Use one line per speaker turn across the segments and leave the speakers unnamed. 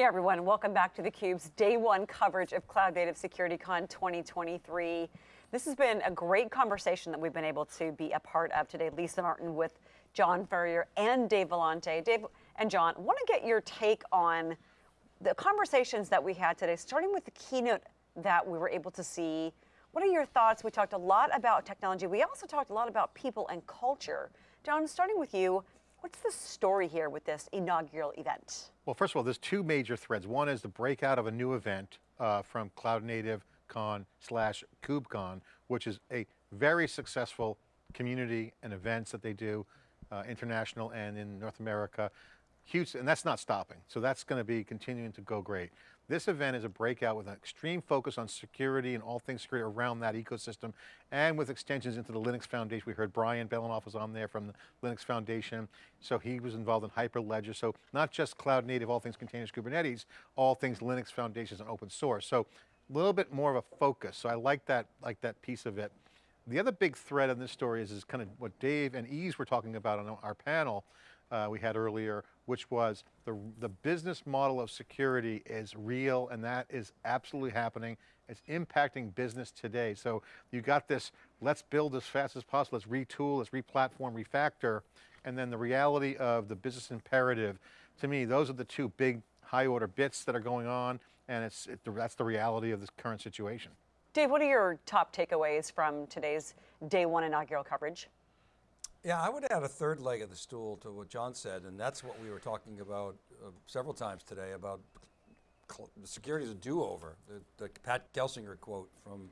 Hey everyone, welcome back to theCUBE's day one coverage of Cloud Native Security Con 2023. This has been a great conversation that we've been able to be a part of today. Lisa Martin with John Furrier and Dave Vellante. Dave and John, want to get your take on the conversations that we had today, starting with the keynote that we were able to see. What are your thoughts? We talked a lot about technology. We also talked a lot about people and culture. John, starting with you, what's the story here with this inaugural event?
Well, first of all, there's two major threads. One is the breakout of a new event uh, from Cloud Native Con slash KubeCon, which is a very successful community and events that they do, uh, international and in North America. Huge, and that's not stopping. So that's going to be continuing to go great. This event is a breakout with an extreme focus on security and all things security around that ecosystem and with extensions into the Linux Foundation. We heard Brian Behlendorf was on there from the Linux Foundation. So he was involved in Hyperledger. So not just cloud native, all things containers, Kubernetes, all things Linux Foundations and open source. So a little bit more of a focus. So I like that, like that piece of it. The other big thread in this story is, is kind of what Dave and Ease were talking about on our panel uh, we had earlier, which was the, the business model of security is real and that is absolutely happening. It's impacting business today. So you got this, let's build as fast as possible, let's retool, let's replatform, refactor, and then the reality of the business imperative. To me, those are the two big high order bits that are going on and it's, it, that's the reality of this current situation.
Dave, what are your top takeaways from today's day one inaugural coverage?
Yeah, I would add a third leg of the stool to what John said, and that's what we were talking about uh, several times today about security is a do-over. The, the, Pat Gelsinger quote from,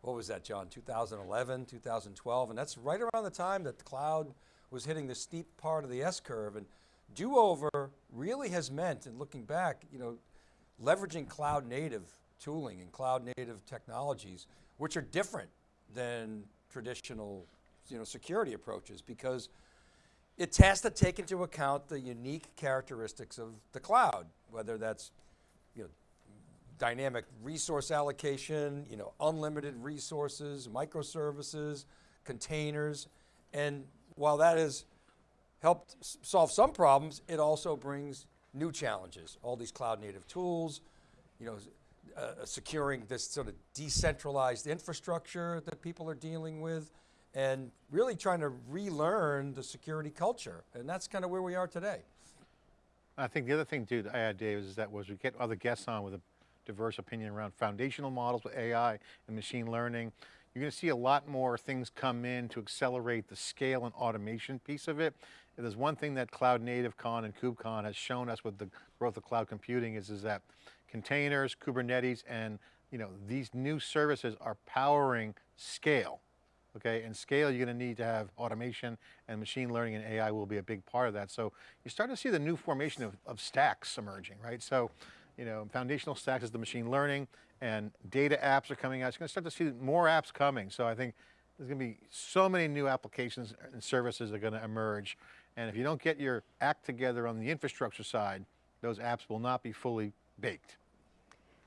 what was that, John, 2011, 2012, and that's right around the time that the cloud was hitting the steep part of the S-curve, and do-over really has meant, and looking back, you know, leveraging cloud native tooling and cloud native technologies, which are different than traditional you know, security approaches because it has to take into account the unique characteristics of the cloud, whether that's you know, dynamic resource allocation, you know, unlimited resources, microservices, containers, and while that has helped solve some problems, it also brings new challenges. All these cloud native tools, you know, uh, securing this sort of decentralized infrastructure that people are dealing with, and really trying to relearn the security culture. And that's kind of where we are today.
I think the other thing too to add, Dave, is that was we get other guests on with a diverse opinion around foundational models with AI and machine learning. You're going to see a lot more things come in to accelerate the scale and automation piece of it. If there's one thing that Cloud Native Con and KubeCon has shown us with the growth of cloud computing is, is that containers, Kubernetes, and you know, these new services are powering scale okay? And scale, you're going to need to have automation and machine learning and AI will be a big part of that. So you start to see the new formation of, of stacks emerging, right? So, you know, foundational stacks is the machine learning and data apps are coming out. You're going to start to see more apps coming. So I think there's going to be so many new applications and services that are going to emerge. And if you don't get your act together on the infrastructure side, those apps will not be fully baked.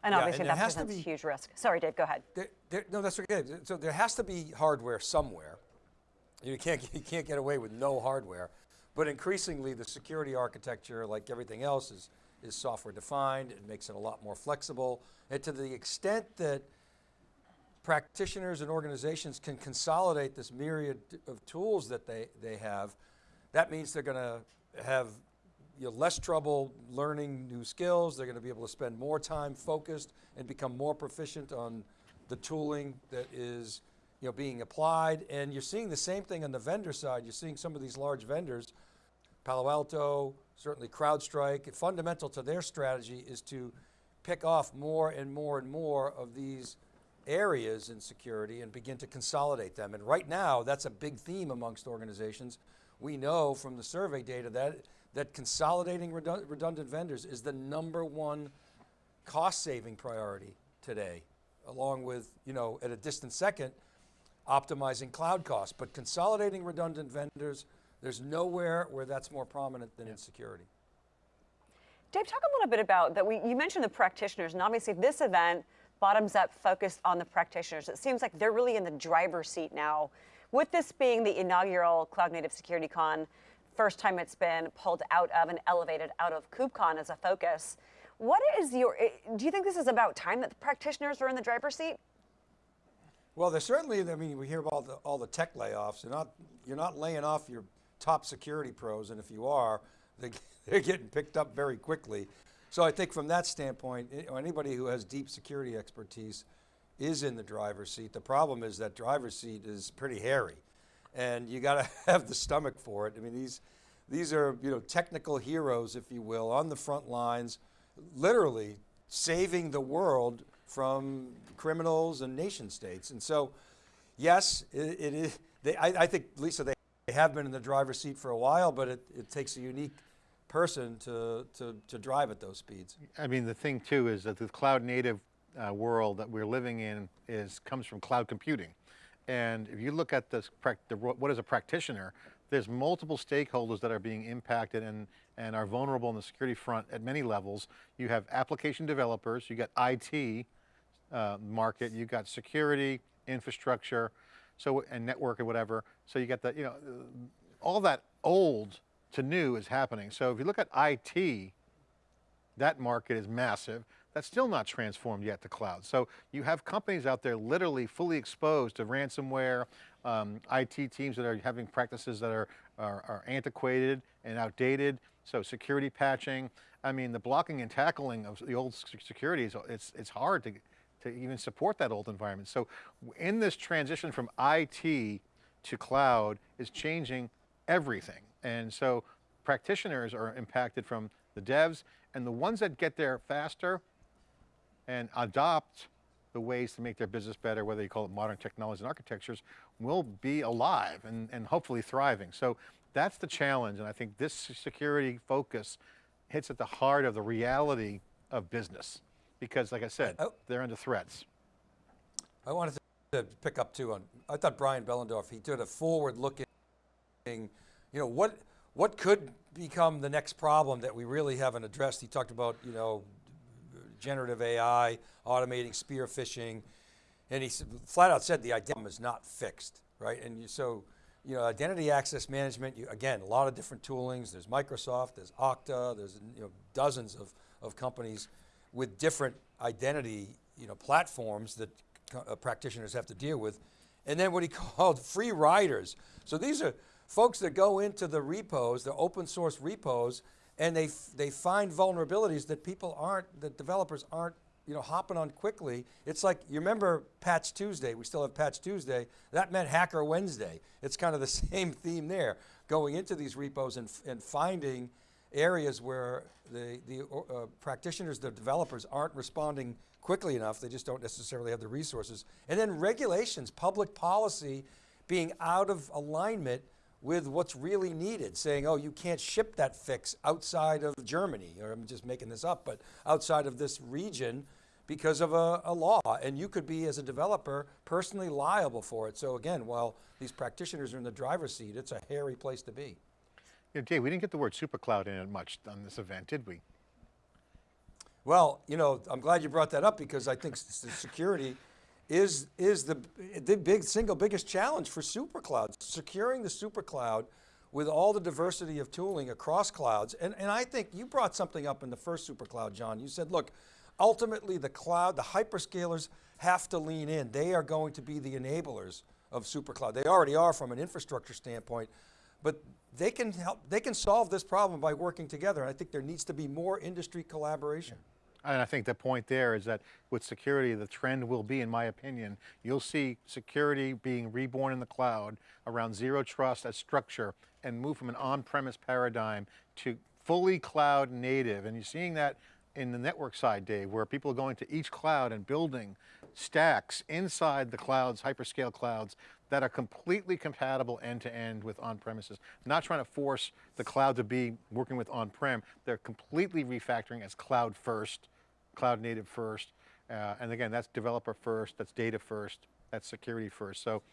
And yeah, obviously and that presents a huge risk. Sorry, Dave, go ahead.
There, there, no, that's okay. So there has to be hardware somewhere. You can't, you can't get away with no hardware. But increasingly the security architecture, like everything else, is, is software defined. It makes it a lot more flexible. And to the extent that practitioners and organizations can consolidate this myriad of tools that they, they have, that means they're going to have you know, less trouble learning new skills. They're going to be able to spend more time focused and become more proficient on the tooling that is you know, being applied. And you're seeing the same thing on the vendor side. You're seeing some of these large vendors, Palo Alto, certainly CrowdStrike, fundamental to their strategy is to pick off more and more and more of these areas in security and begin to consolidate them. And right now, that's a big theme amongst organizations. We know from the survey data that that consolidating redundant vendors is the number one cost saving priority today, along with, you know, at a distant second, optimizing cloud costs. But consolidating redundant vendors, there's nowhere where that's more prominent than yeah. in security.
Dave, talk a little bit about that. We, you mentioned the practitioners, and obviously this event, bottoms up, focused on the practitioners. It seems like they're really in the driver's seat now. With this being the inaugural Cloud Native Security Con, first time it's been pulled out of and elevated out of KubeCon as a focus. What is your, eh, do you think this is about time that the practitioners are in the driver's seat?
Well, there's certainly, I mean, we hear about the, all the tech layoffs. You're not, you're not laying off your top security pros, and if you are, they, they're getting picked up very quickly. So I think from that standpoint, eh, anybody who has deep security expertise is in the driver's seat. The problem is that driver's seat is pretty hairy, and you got to have the stomach for it. I mean, these, these are you know technical heroes, if you will, on the front lines, literally saving the world from criminals and nation states. And so, yes, it, it is. They, I, I, think Lisa, they have been in the driver's seat for a while, but it, it takes a unique person to, to, to drive at those speeds.
I mean, the thing too is that the cloud native uh, world that we're living in is comes from cloud computing. And if you look at this, what is a practitioner, there's multiple stakeholders that are being impacted and, and are vulnerable on the security front at many levels. You have application developers, you got IT uh, market, you got security, infrastructure, so and network and whatever. So you got the, you know, all that old to new is happening. So if you look at IT, that market is massive. That's still not transformed yet to cloud. So you have companies out there literally fully exposed to ransomware, um, IT teams that are having practices that are, are, are antiquated and outdated. So security patching, I mean, the blocking and tackling of the old security, is, it's, it's hard to, to even support that old environment. So in this transition from IT to cloud is changing everything. And so practitioners are impacted from the devs and the ones that get there faster and adopt the ways to make their business better, whether you call it modern technologies and architectures, will be alive and, and hopefully thriving. So that's the challenge. And I think this security focus hits at the heart of the reality of business. Because like I said, oh. they're under threats.
I wanted to pick up too on, I thought Brian Behlendorf, he did a forward looking, you know, what, what could become the next problem that we really haven't addressed? He talked about, you know, generative AI, automating spear phishing, and he flat out said the identity is not fixed, right? And you, so, you know, identity access management, you, again, a lot of different toolings. There's Microsoft, there's Okta, there's you know, dozens of, of companies with different identity you know, platforms that uh, practitioners have to deal with. And then what he called free riders. So these are folks that go into the repos, the open source repos, and they, they find vulnerabilities that people aren't, that developers aren't you know, hopping on quickly. It's like, you remember Patch Tuesday, we still have Patch Tuesday, that meant Hacker Wednesday. It's kind of the same theme there, going into these repos and, and finding areas where the, the uh, practitioners, the developers aren't responding quickly enough, they just don't necessarily have the resources. And then regulations, public policy being out of alignment with what's really needed, saying, oh, you can't ship that fix outside of Germany, or I'm just making this up, but outside of this region because of a, a, law. And you could be, as a developer, personally liable for it. So again, while these practitioners are in the driver's seat, it's a hairy place to be.
Yeah, Dave, we didn't get the word supercloud in it much on this event, did we?
Well, you know, I'm glad you brought that up because I think security is, is the, the big, single biggest challenge for superclouds, securing the supercloud with all the diversity of tooling across clouds. And, and I think you brought something up in the first supercloud, John. You said, look, ultimately the cloud, the hyperscalers have to lean in. They are going to be the enablers of supercloud. They already are from an infrastructure standpoint, but they can help, they can solve this problem by working together. And I think there needs to be more industry collaboration.
And I think the point there is that with security, the trend will be, in my opinion, you'll see security being reborn in the cloud around zero trust as structure and move from an on-premise paradigm to fully cloud native. And you're seeing that in the network side, Dave, where people are going to each cloud and building stacks inside the clouds, hyperscale clouds, that are completely compatible end to end with on-premises. Not trying to force the cloud to be working with on-prem, they're completely refactoring as cloud first, cloud native first. Uh, and again, that's developer first, that's data first, that's security first. So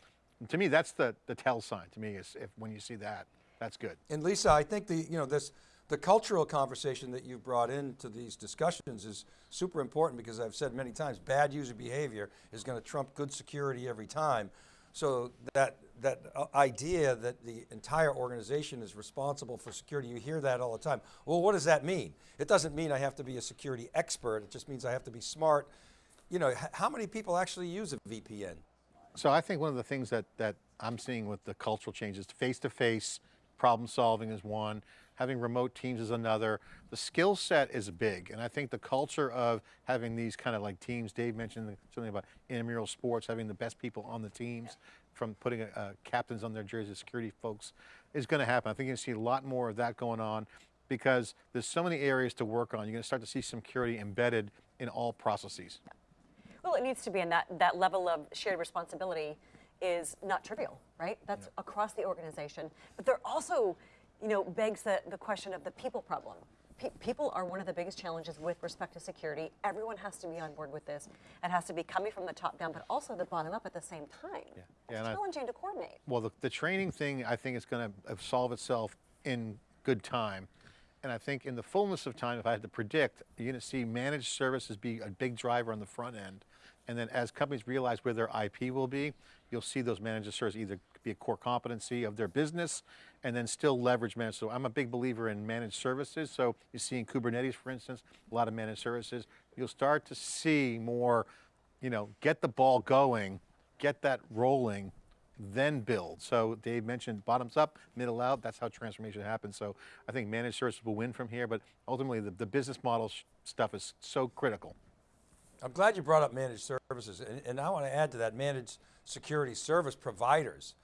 to me, that's the, the tell sign to me is if when you see that, that's good.
And Lisa, I think the, you know, this, the cultural conversation that you've brought into these discussions is super important because I've said many times, bad user behavior is going to trump good security every time. So that, that uh, idea that the entire organization is responsible for security, you hear that all the time. Well, what does that mean? It doesn't mean I have to be a security expert, it just means I have to be smart. You know, how many people actually use a VPN?
So I think one of the things that, that I'm seeing with the cultural changes, face-to-face problem solving is one, having remote teams is another. The skill set is big, and I think the culture of having these kind of like teams, Dave mentioned something about intramural sports, having the best people on the teams, from putting uh, captains on their jerseys, security folks, is going to happen. I think you're going to see a lot more of that going on because there's so many areas to work on. You're going to start to see security embedded in all processes.
Well, it needs to be, and that, that level of shared responsibility is not trivial, right? That's across the organization. But there also, you know, begs the, the question of the people problem. Pe- people are one of the biggest challenges with respect to security. Everyone has to be on board with this. It has to be coming from the top down, but also the bottom up at the same time.
Yeah,
It's
and I-
challenging to coordinate.
Well, the, the training thing, I think is going to uh, solve itself in good time. And I think in the fullness of time, if I had to predict, you're going to see managed services be a big driver on the front end. And then as companies realize where their IP will be, you'll see those managed services either be a core competency of their business and then still leverage managed. So I'm a big believer in managed services. So you see in Kubernetes, for instance, a lot of managed services. You'll start to see more, you know, get the ball going, get that rolling, then build. So Dave mentioned bottoms up, middle out, that's how transformation happens. So I think managed services will win from here, but ultimately the, the business model stuff is so critical.
I'm glad you brought up managed services, and, and I want to add to that managed security service providers,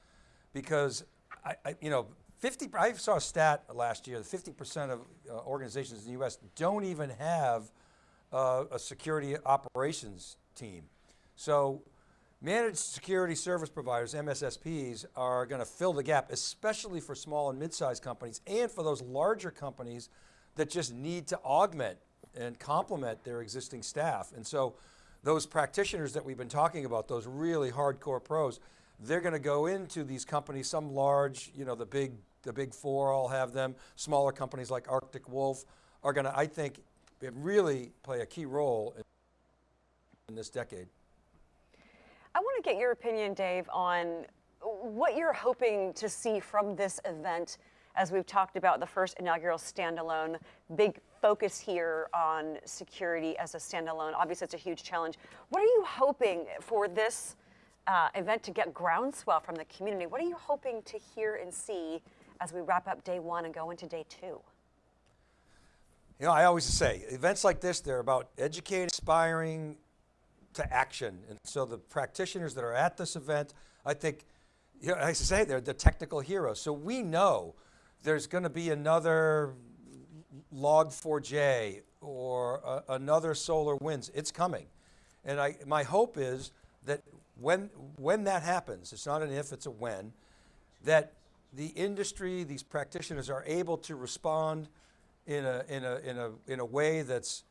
because I, I you know, 50. I saw a stat last year that 50% of uh, organizations in the U.S. don't even have uh, a security operations team. So, managed security service providers (MSSPs) are going to fill the gap, especially for small and mid-sized companies, and for those larger companies that just need to augment and complement their existing staff. And so those practitioners that we've been talking about, those really hardcore pros, they're going to go into these companies, some large, you know, the big, the big four all have them. Smaller companies like Arctic Wolf are going to, I think, really play a key role in, in this decade.
I want to get your opinion, Dave, on what you're hoping to see from this event as we've talked about the first inaugural standalone, big focus here on security as a standalone. Obviously, it's a huge challenge. What are you hoping for this uh, event to get groundswell from the community? What are you hoping to hear and see as we wrap up day one and go into day two?
You know, I always say events like this, they're about educating, inspiring to action. And so the practitioners that are at this event, I think, you know, I say they're the technical heroes. So we know there's going to be another Log4j or a, another SolarWinds. It's coming. And I, my hope is that when, when that happens, it's not an if, it's a when, that the industry, these practitioners are able to respond in a, in a, in a, in a way that's,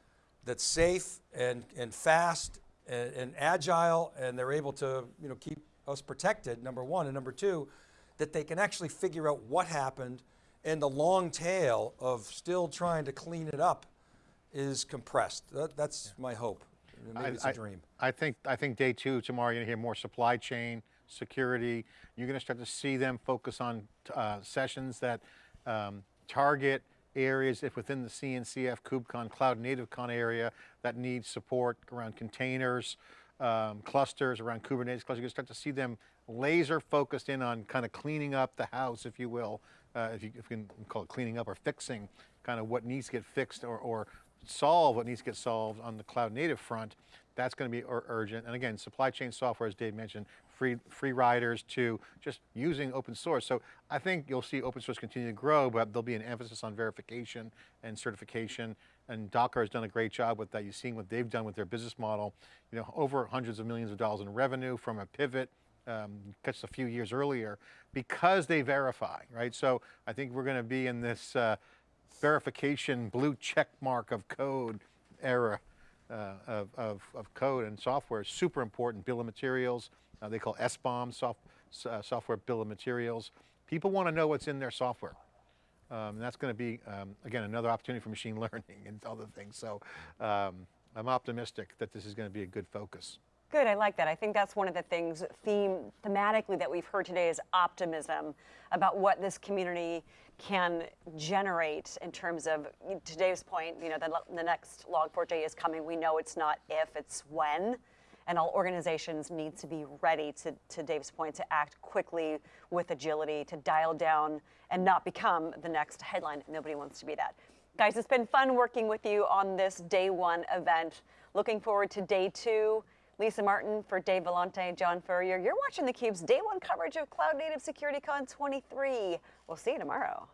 that's safe and, and fast and, and agile, and they're able to you know, keep us protected, number one. And number two, that they can actually figure out what happened and the long tail of still trying to clean it up is compressed. That, that's my hope. Maybe it's a
I-
dream.
I think, I think day two, tomorrow, you're gonna hear more supply chain, security. You're gonna start to see them focus on uh, sessions that um, target areas if within the CNCF, KubeCon, Cloud Native Con area that need support around containers, um, clusters, around Kubernetes clusters. You're gonna start to see them laser focused in on kind of cleaning up the house, if you will, uh, if, you, if you can call it cleaning up or fixing kind of what needs to get fixed or, or solve what needs to get solved on the cloud native front, that's going to be ur- urgent. And again, supply chain software, as Dave mentioned, free, free riders to just using open source. So I think you'll see open source continue to grow, but there'll be an emphasis on verification and certification. And Docker has done a great job with that. You've seen what they've done with their business model. You know, over hundreds of millions of dollars in revenue from a pivot um, just a few years earlier because they verify, right? So I think we're going to be in this uh, verification blue check mark of code era uh, of, of, of code and software. Is super important. Bill of materials, uh, they call SBOM, soft, uh, software bill of materials. People want to know what's in their software. Um, and that's going to be, um, again, another opportunity for machine learning and other things. So um, I'm optimistic that this is going to be a good focus.
Good, I like that. I think that's one of the things theme thematically that we've heard today is optimism about what this community can generate in terms of today's point. You know, the, the next Log4j is coming. We know it's not if, it's when. And all organizations need to be ready to, to Dave's point, to act quickly with agility, to dial down and not become the next headline. Nobody wants to be that. Guys, it's been fun working with you on this day one event. Looking forward to day two. Lisa Martin for Dave Vellante, John Furrier. You're watching theCUBE's day one coverage of Cloud Native SecurityCon 23. We'll see you tomorrow.